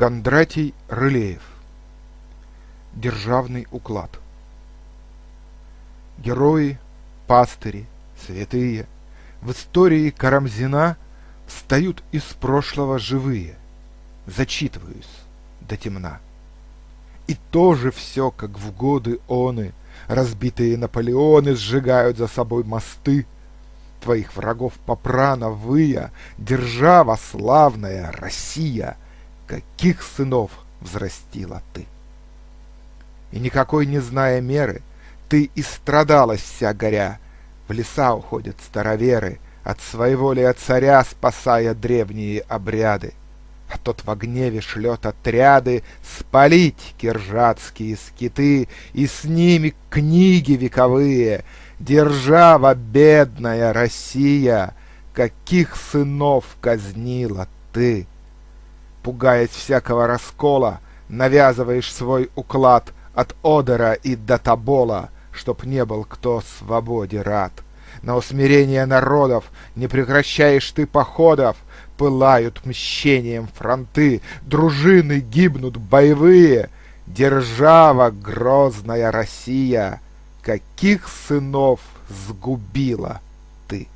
Кондратий Рылеев. Державный уклад. Герои, пастыри, святые. В истории Карамзина Встают из прошлого живые. Зачитываюсь до темна. И тоже все, как в годы оны, Разбитые Наполеоны сжигают за собой мосты, Твоих врагов попрана выя, Держава славная Россия, Каких сынов взрастила ты! И никакой не зная меры, Ты и страдалась вся горя, В леса уходят староверы, От своего ли царя Спасая древние обряды а тот в гневе шлет отряды Спалить киржатские скиты И с ними книги вековые. Держава бедная Россия, Каких сынов казнила ты! Пугаясь всякого раскола, Навязываешь свой уклад От Одера и до Тобола, Чтоб не был кто свободе рад. На усмирение народов Не прекращаешь ты походов, Пылают мщением фронты, Дружины гибнут боевые, Держава грозная Россия, Каких сынов сгубила ты!